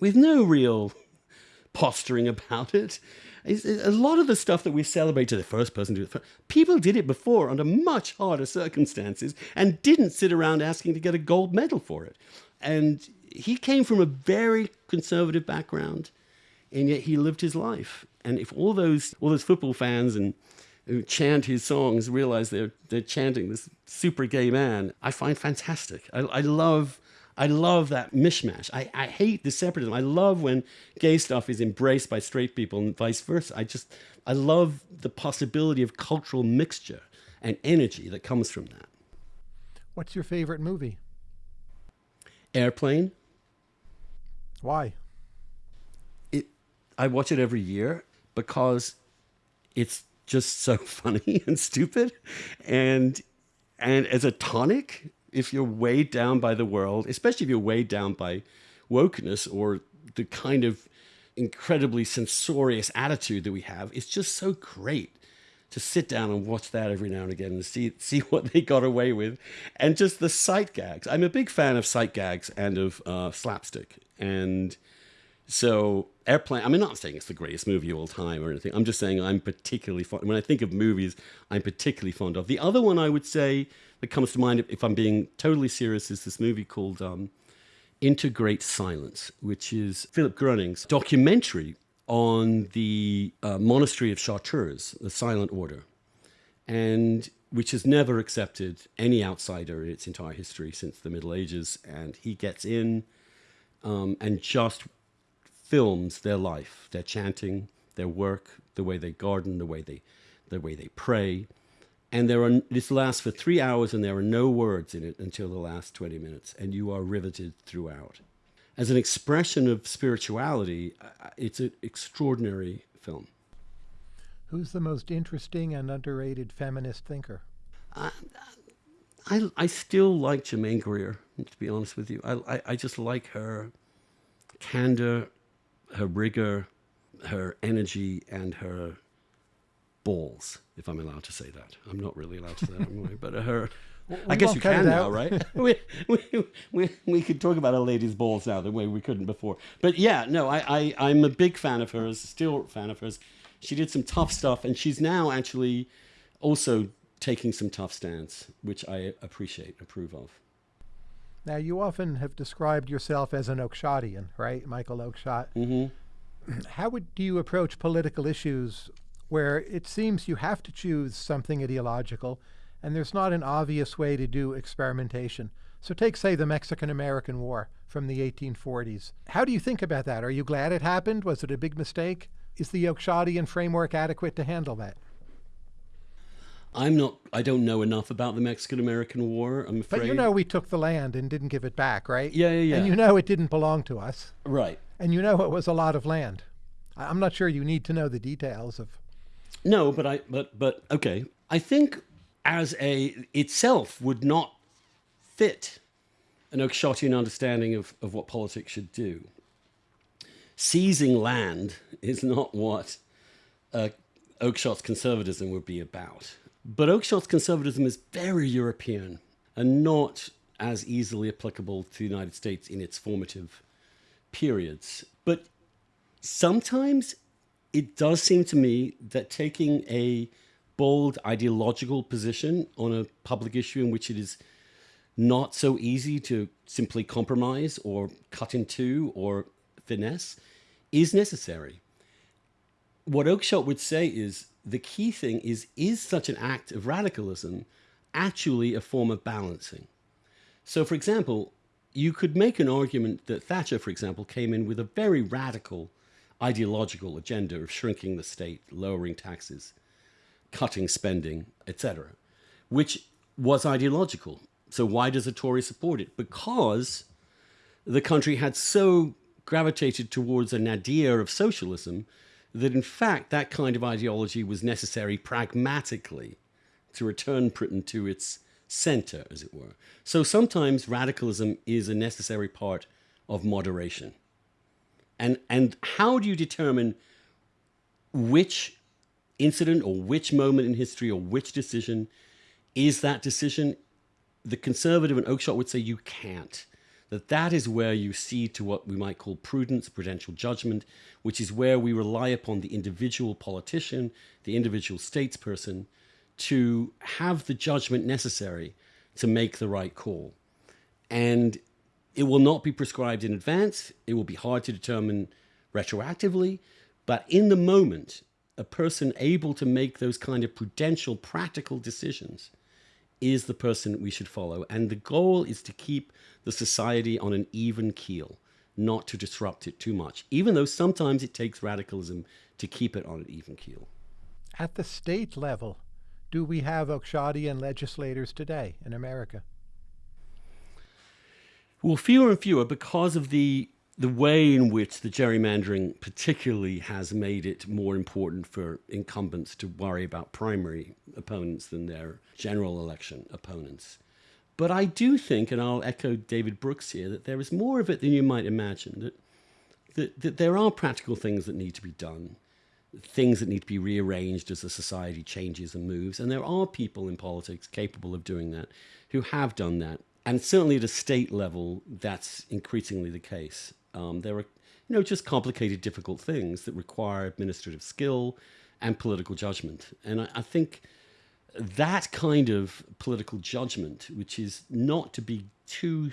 B: with no real posturing about it. A lot of the stuff that we celebrate to the first person to do it, people did it before under much harder circumstances and didn't sit around asking to get a gold medal for it. And he came from a very conservative background, and yet he lived his life. And if all those all those football fans and who chant his songs realize they're they're chanting this super gay man, I find fantastic. I, I love I love that mishmash. I, I hate the separatism. I love when gay stuff is embraced by straight people and vice versa. I just I love the possibility of cultural mixture and energy that comes from that.
A: What's your favorite movie?
B: Airplane.
A: Why?
B: it I watch it every year because it's just so funny and stupid and and as a tonic if you're weighed down by the world especially if you're weighed down by wokeness or the kind of incredibly censorious attitude that we have it's just so great to sit down and watch that every now and again and see see what they got away with, and just the sight gags. I'm a big fan of sight gags and of uh, slapstick, and so Airplane. I'm not saying it's the greatest movie of all time or anything. I'm just saying I'm particularly fond. When I think of movies, I'm particularly fond of. The other one I would say that comes to mind, if I'm being totally serious, is this movie called um, Into Great Silence, which is Philip Groening's documentary on the uh, monastery of Chartreuse, the Silent Order, and which has never accepted any outsider in its entire history since the Middle Ages. And he gets in um, and just films their life, their chanting, their work, the way they garden, the way they, the way they pray. And there are this lasts for three hours, and there are no words in it until the last twenty minutes, and you are riveted throughout as an expression of spirituality, it's an extraordinary film.
A: Who's the most interesting and underrated feminist thinker?
B: I, I, I still like Germaine Greer, to be honest with you. I, I, I just like her candor, her rigor, her energy, and her balls, if I'm allowed to say that. I'm not really allowed to say that, anyway, but her I guess you can now, right? we, we, we, we could talk about a lady's balls now the way we couldn't before. But yeah, no, I, I, I'm a big fan of hers, still a fan of hers. She did some tough stuff, and she's now actually also taking some tough stands, which I appreciate, approve of.
A: Now, you often have described yourself as an Oakeshottian, right? Michael Oakeshott. Mm-hmm. How would do you approach political issues where it seems you have to choose something ideological and there's not an obvious way to do experimentation. So take, say, the Mexican-American War from the 1840s. How do you think about that? Are you glad it happened? Was it a big mistake? Is the Oakeshottian framework adequate to handle that?
B: I'm not. I don't know enough about the Mexican-American War. I'm afraid.
A: But you know, we took the land and didn't give it back, right?
B: Yeah, yeah, yeah.
A: And you know, it didn't belong to us.
B: Right.
A: And you know, it was a lot of land. I'm not sure you need to know the details of.
B: No, but I. But but okay. I think as a itself would not fit an Oakeshottian understanding of, of what politics should do. Seizing land is not what uh, Oakeshott's conservatism would be about. But Oakeshott's conservatism is very European and not as easily applicable to the United States in its formative periods. But sometimes it does seem to me that taking a bold ideological position on a public issue in which it is not so easy to simply compromise or cut in two or finesse is necessary. What Oakeshott would say is the key thing is is such an act of radicalism actually a form of balancing? So, for example, you could make an argument that Thatcher, for example, came in with a very radical ideological agenda of shrinking the state, lowering taxes, cutting spending, etc., which was ideological. So why does a Tory support it? Because the country had so gravitated towards a nadir of socialism that in fact that kind of ideology was necessary pragmatically to return Britain to its center, as it were. So sometimes radicalism is a necessary part of moderation. And, and how do you determine which incident or which moment in history or which decision is that decision, the conservative and Oakeshott would say you can't. That that is where you see to what we might call prudence, prudential judgment, which is where we rely upon the individual politician, the individual statesperson, to have the judgment necessary to make the right call. And it will not be prescribed in advance. It will be hard to determine retroactively. But in the moment, a person able to make those kind of prudential, practical decisions is the person we should follow. And the goal is to keep the society on an even keel, not to disrupt it too much, even though sometimes it takes radicalism to keep it on an even keel.
A: At the state level, do we have Oakeshottian legislators today in America?
B: Well, fewer and fewer because of the the way in which the gerrymandering particularly has made it more important for incumbents to worry about primary opponents than their general election opponents. But I do think, and I'll echo David Brooks here, that there is more of it than you might imagine, that, that, that there are practical things that need to be done. things that need to be rearranged as the society changes and moves. And there are people in politics capable of doing that who have done that. And certainly at a state level, that's increasingly the case. Um, there are, you know, just complicated, difficult things that require administrative skill and political judgment. And I, I think that kind of political judgment, which is not to be too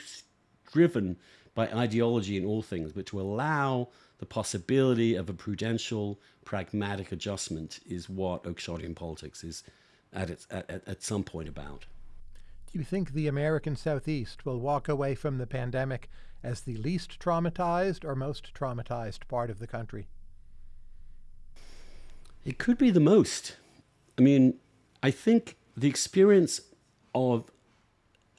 B: driven by ideology in all things, but to allow the possibility of a prudential, pragmatic adjustment is what Oakeshottian politics is at, its, at, at some point about.
A: Do you think the American Southeast will walk away from the pandemic as the least traumatized or most traumatized part of the country?
B: It could be the most. I mean, I think the experience of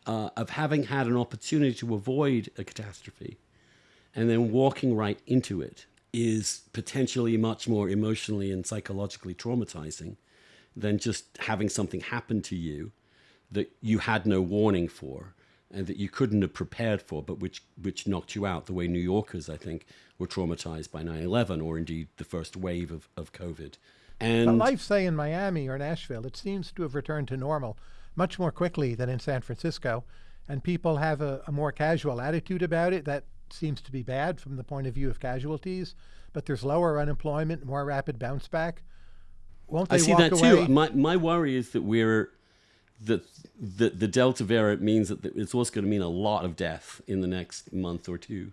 B: uh, of having had an opportunity to avoid a catastrophe and then walking right into it is potentially much more emotionally and psychologically traumatizing than just having something happen to you that you had no warning for and that you couldn't have prepared for, but which, which knocked you out, the way New Yorkers, I think, were traumatized by 9 11 or indeed the first wave of, of COVID.
A: And but life, say, in Miami or Nashville, it seems to have returned to normal much more quickly than in San Francisco. And people have a, a more casual attitude about it that seems to be bad from the point of view of casualties. But there's lower unemployment, more rapid bounce back.
B: Won't they I see that away? too. My, my worry is that we're that the, the Delta variant means that it's also going to mean a lot of death in the next month or two,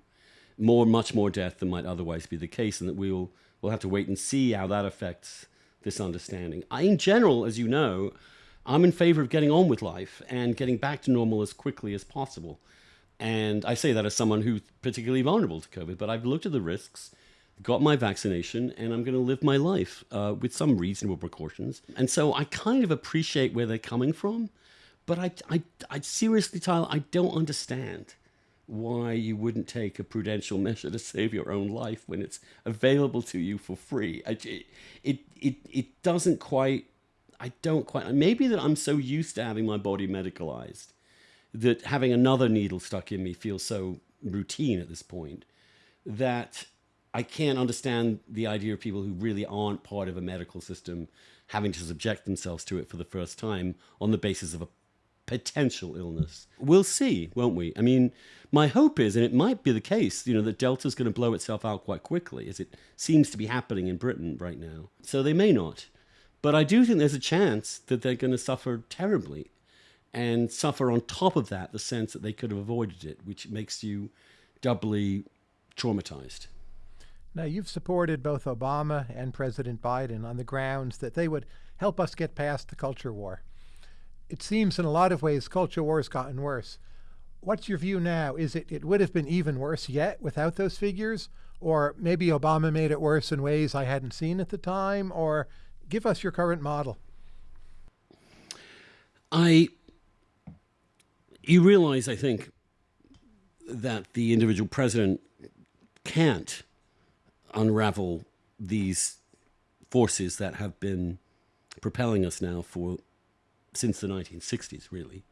B: more, much more death than might otherwise be the case, and that we will we'll have to wait and see how that affects this understanding. I, in general, as you know, I'm in favor of getting on with life and getting back to normal as quickly as possible. And I say that as someone who's particularly vulnerable to COVID, but I've looked at the risks, got my vaccination, and I'm going to live my life uh, with some reasonable precautions. And so I kind of appreciate where they're coming from, but I, I, I seriously, Tyler, I don't understand why you wouldn't take a prudential measure to save your own life when it's available to you for free. I, it, it, it doesn't quite, I don't quite, maybe that I'm so used to having my body medicalized that having another needle stuck in me feels so routine at this point that I can't understand the idea of people who really aren't part of a medical system having to subject themselves to it for the first time on the basis of a potential illness. We'll see, won't we? I mean, my hope is, and it might be the case, you know, that Delta's going to blow itself out quite quickly, as it seems to be happening in Britain right now. So they may not. But I do think there's a chance that they're going to suffer terribly and suffer on top of that the sense that they could have avoided it, which makes you doubly traumatized.
A: Now, you've supported both Obama and President Biden on the grounds that they would help us get past the culture war. It seems in a lot of ways culture war has gotten worse. What's your view now? Is it it would have been even worse yet without those figures? Or maybe Obama made it worse in ways I hadn't seen at the time? Or give us your current model.
B: I you realize, I think, that the individual president can't unravel these forces that have been propelling us now for since the 1960s, really.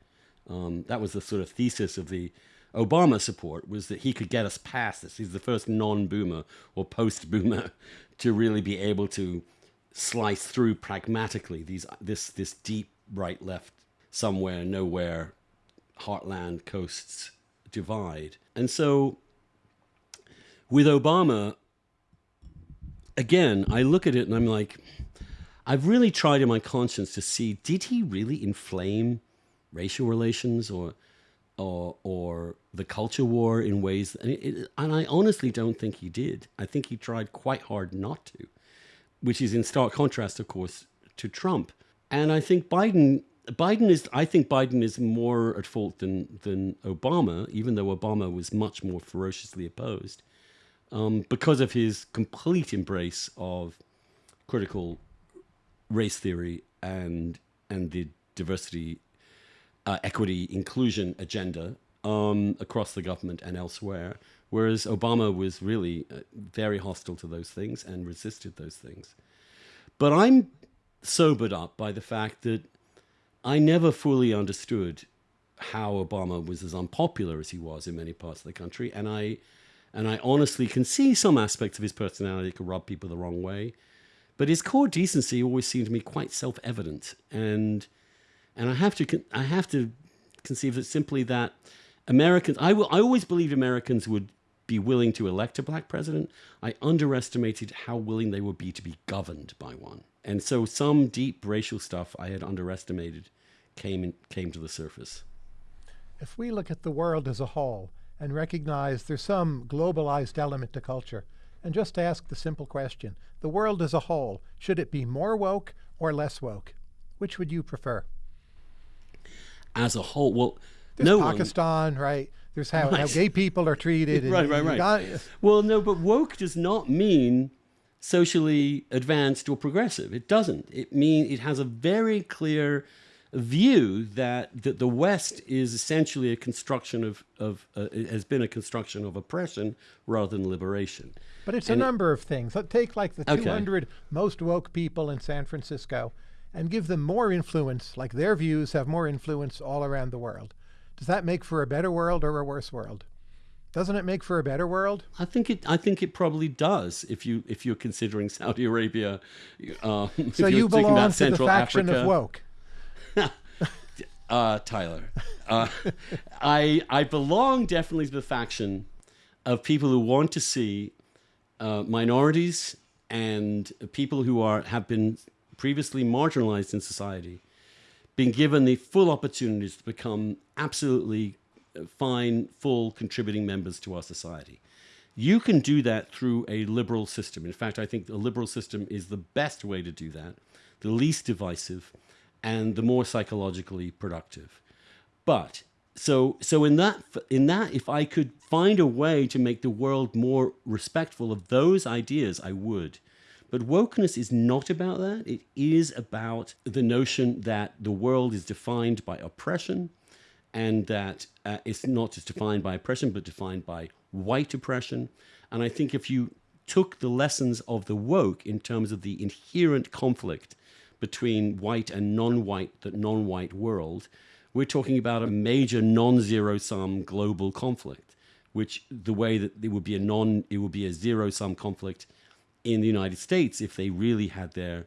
B: Um, that was the sort of thesis of the Obama support was that he could get us past this. He's the first non-boomer or post-boomer to really be able to slice through pragmatically these this this deep right left somewhere nowhere heartland coasts divide. And so with Obama, again, I look at it and I'm like, I've really tried in my conscience to see did he really inflame racial relations or or or the culture war in ways and, it, and I honestly don't think he did. I think he tried quite hard not to, which is in stark contrast, of course, to Trump. And I think Biden Biden is, I think Biden is more at fault than, than Obama, even though Obama was much more ferociously opposed, um, because of his complete embrace of critical race theory and, and the diversity, uh, equity, inclusion agenda um, across the government and elsewhere. Whereas Obama was really uh, very hostile to those things and resisted those things. But I'm sobered up by the fact that I never fully understood how Obama was as unpopular as he was in many parts of the country, and I and I honestly can see some aspects of his personality could rub people the wrong way. but his core decency always seemed to me quite self-evident, and and I have to I have to conceive that simply that Americans I will I always believed Americans would be willing to elect a black president. I underestimated how willing they would be to be governed by one, and so some deep racial stuff I had underestimated came in, came to the surface.
A: If we look at the world as a whole and recognize there's some globalized element to culture, and just ask the simple question the world as a whole, should it be more woke or less woke? Which would you prefer?
B: As a whole, well,
A: There's
B: no
A: Pakistan,
B: one,
A: right? There's how,
B: Right.
A: how gay people are treated.
B: right, right, right.
A: Uganda.
B: Well, no, but woke does not mean socially advanced or progressive. It doesn't. It mean it has a very clear view that, that the West is essentially a construction of, of uh, has been a construction of oppression rather than liberation.
A: But it's
B: And
A: a number of things. Let take like the
B: Okay.
A: 200 most woke people in San Francisco and give them more influence, like their views have more influence all around the world. Does that make for a better world or a worse world? Doesn't it make for a better world?
B: I think it. I think it probably does. If you if you're considering Saudi Arabia, um, if
A: So
B: you're
A: you belong
B: about
A: to the faction
B: Africa,
A: of woke.
B: Uh, Tyler. Uh, I I belong definitely to the faction of people who want to see uh, minorities and people who are have been previously marginalized in society being given the full opportunities to become absolutely uh, fine, full contributing members to our society. You can do that through a liberal system. In fact, I think the liberal system is the best way to do that, the least divisive, and the more psychologically productive. But so so in that in that if I could find a way to make the world more respectful of those ideas, I would. But wokeness is not about that. It is about the notion that the world is defined by oppression and that uh, it's not just defined by oppression, but defined by white oppression. And I think if you took the lessons of the woke in terms of the inherent conflict between white and non-white, the non-white world, we're talking about a major non-zero sum global conflict, which the way that it would be a non, it would be a zero sum conflict in the United States if they really had their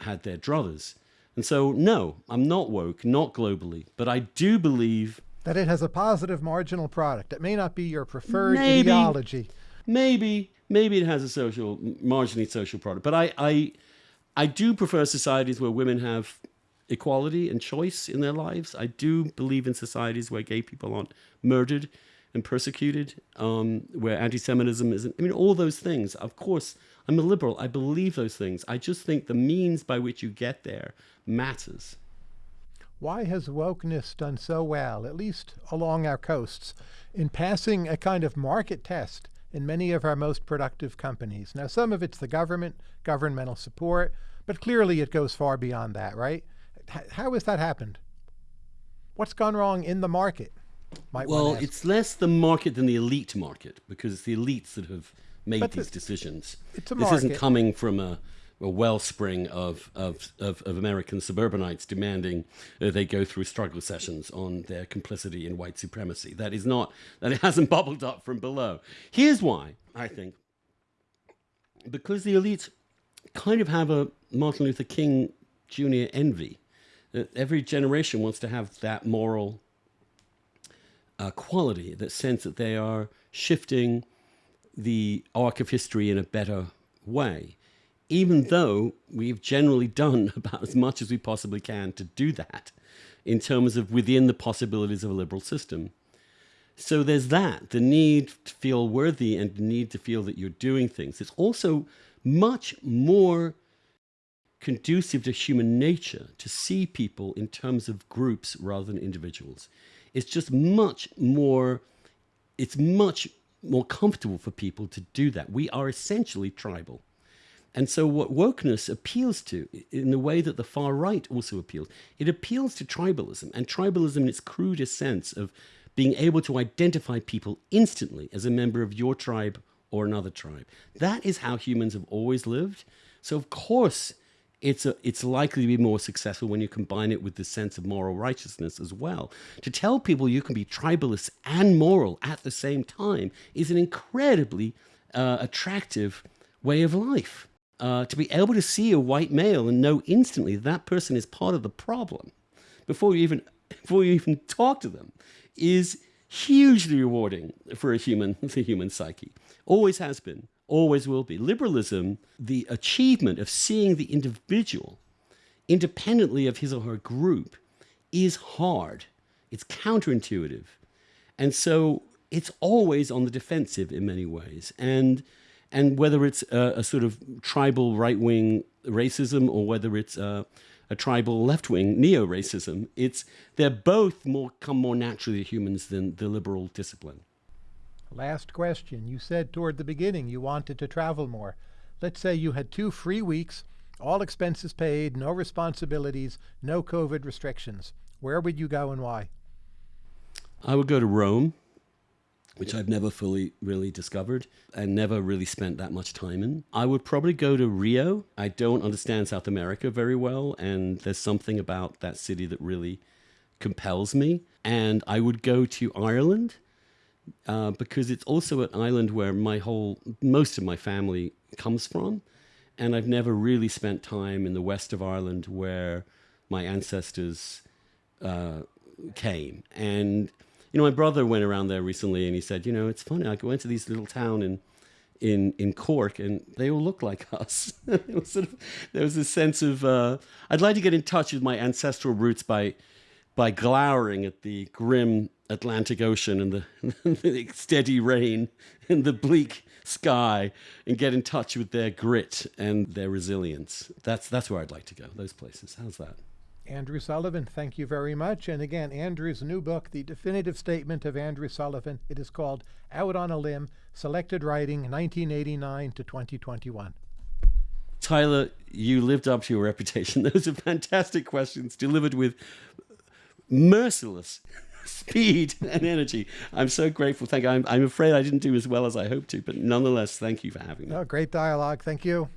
B: had their druthers. And so, no, I'm not woke, not globally, but I do believe
A: That it has a positive marginal product. It may not be your preferred
B: Maybe.
A: ideology.
B: maybe maybe it has a social marginally social product but i i i do prefer societies where women have equality and choice in their lives. I do believe in societies where gay people aren't murdered and persecuted um, where anti-semitism isn't i mean all those things. Of course i'm a liberal. I believe those things. I just think the means by which you get there matters.
A: Why has wokeness done so well, at least along our coasts, in passing a kind of market test in many of our most productive companies? Now, some of it's the government, governmental support, but clearly it goes far beyond that, right? How has that happened? What's gone wrong in the market? Might
B: Well, it's less the market than the elite market because it's the elites that have made
A: But the-
B: these decisions.
A: it's a
B: this isn't coming from a, a wellspring of, of, of, of American suburbanites demanding that they go through struggle sessions on their complicity in white supremacy. That is not, that it hasn't bubbled up from below. Here's why, I think. Because the elites kind of have a Martin Luther King Jr. envy. That every generation wants to have that moral uh, quality, that sense that they are shifting the arc of history in a better way, even though we've generally done about as much as we possibly can to do that in terms of within the possibilities of a liberal system. So there's that, the need to feel worthy and the need to feel that you're doing things. It's also much more conducive to human nature to see people in terms of groups rather than individuals. It's just much more, it's much more comfortable for people to do that. We are essentially tribal. And so, what wokeness appeals to, in the way that the far right also appeals, it appeals to tribalism, and tribalism in its crudest sense of being able to identify people instantly as a member of your tribe or another tribe. That is how humans have always lived. So, of course, it's, a, it's likely to be more successful when you combine it with the sense of moral righteousness as well. To tell people you can be tribalist and moral at the same time is an incredibly uh, attractive way of life. Uh, to be able to see a white male and know instantly that person is part of the problem before you even before you even talk to them is hugely rewarding for a human the human psyche. Always has been always will be. Liberalism the achievement of seeing the individual independently of his or her group is hard. It's counterintuitive. And so it's always on the defensive in many ways. And and whether it's a, a sort of tribal right wing racism or whether it's a, a tribal left wing neo racism, it's they're both more come more naturally to humans than the liberal discipline.
A: Last question. You said toward the beginning you wanted to travel more. Let's say you had two free weeks, all expenses paid, no responsibilities, no COVID restrictions. Where would you go and why?
B: I would go to Rome which I've never fully really discovered and never really spent that much time in. I would probably go to Rio. I don't understand South America very well, and there's something about that city that really compels me. And I would go to Ireland uh, because it's also an island where my whole, most of my family comes from. And I've never really spent time in the west of Ireland where my ancestors uh, came. And you know, my brother went around there recently and he said, you know, it's funny. I went to this little town in in in Cork and they all look like us. was sort of, there was a sense of uh, I'd like to get in touch with my ancestral roots by by glowering at the grim Atlantic Ocean and the, the steady rain and the bleak sky and get in touch with their grit and their resilience. That's that's where I'd like to go. Those places. How's that?
A: Andrew Sullivan, thank you very much. And again, Andrew's new book, The Definitive Statement of Andrew Sullivan. It is called Out on a Limb Selected Writing 1989 to 2021.
B: Tyler, you lived up to your reputation. Those are fantastic questions delivered with merciless speed and energy. I'm so grateful. Thank you. I'm, I'm afraid I didn't do as well as I hoped to, but nonetheless, thank you for having me.
A: No, great dialogue. Thank you.